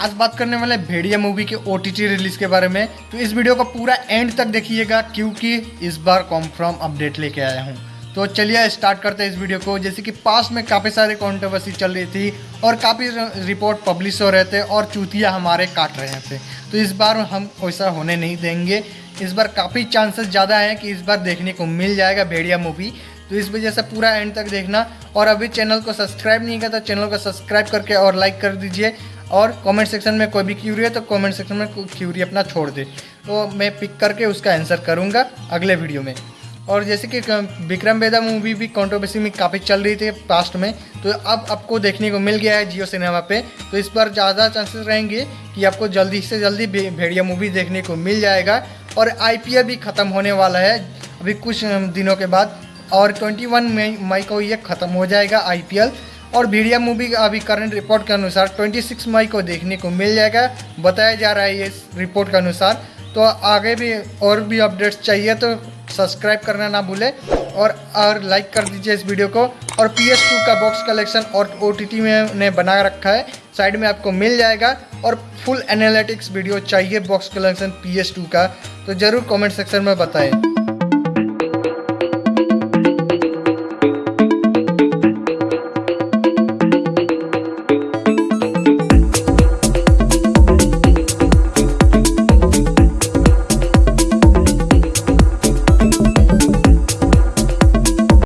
आज बात करने वाले भेड़िया मूवी के ओटीटी रिलीज़ के बारे में। तो इस वीडियो को पूरा एंड तक देखिएगा, क्योंकि इस बार कॉन्फर्म अपडेट लेके आया हूँ। तो चलिए स्टार्ट करते हैं इस वीडियो को। जैसे कि पास में काफ़ी सारी कॉन्ट्रोवर्सी चल रही थी और काफ़ी रिपोर्ट पब्लिश हो रहे थे और चूतिया हमारे काट रहे थे। तो इस बार हम वैसा होने नहीं देंगे। इस बार काफ़ी चांसेस ज़्यादा हैं कि इस बार देखने को मिल जाएगा भेड़िया मूवी तो इस वजह से पूरा एंड तक देखना। और अभी चैनल को सब्सक्राइब नहीं किया तो चैनल को सब्सक्राइब करके और लाइक कर दीजिए। और कमेंट सेक्शन में कोई भी क्यूरी है तो कमेंट सेक्शन में क्यूरी अपना छोड़ दे। तो मैं पिक करके उसका आंसर करूँगा अगले वीडियो में। और जैसे कि विक्रम वेदा मूवी भी कंट्रोवर्सी में काफ़ी चल रही थी पास्ट में तो अब आपको देखने को मिल गया है जियो सिनेमा पे। तो इस पर ज़्यादा चांसेस रहेंगे कि आपको जल्दी से जल्दी भेड़िया मूवी देखने को मिल जाएगा। और IPL भी ख़त्म होने वाला है। अभी कुछ दिनों के बाद और 21 मई मई को ये ख़त्म हो जाएगा आईपीएल और भीड़िया मूवी का अभी करंट रिपोर्ट के अनुसार 26 मई को देखने को मिल जाएगा। बताया जा रहा है ये रिपोर्ट के अनुसार। तो आगे भी और भी अपडेट्स चाहिए तो सब्सक्राइब करना ना भूले और और लाइक कर दीजिए इस वीडियो को। और पी एस टू का बॉक्स कलेक्शन और ओ टी टी में ने बना रखा है। साइड में आपको मिल जाएगा और फुल एनालिटिक्स वीडियो चाहिए box collection P S two का। तो ज़रूर कमेंट सेक्शन में बताएँ।